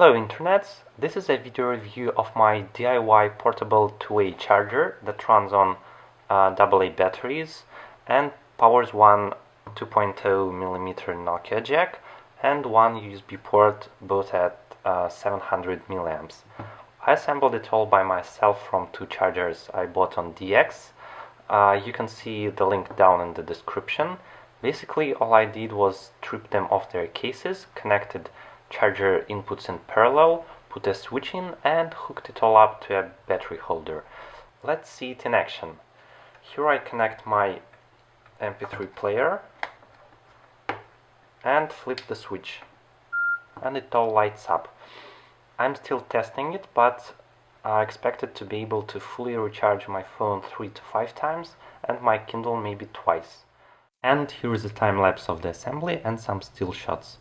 Hello Internet, this is a video review of my DIY portable 2A charger that runs on uh, AA batteries and powers one 2.0mm Nokia jack and one USB port both at uh, 700 milliamps. I assembled it all by myself from two chargers I bought on DX. Uh, you can see the link down in the description. Basically all I did was strip them off their cases, connected charger inputs in parallel, put a switch in and hooked it all up to a battery holder. Let's see it in action. Here I connect my MP3 player and flip the switch and it all lights up. I'm still testing it but I expected to be able to fully recharge my phone 3 to 5 times and my Kindle maybe twice. And here is a time lapse of the assembly and some still shots.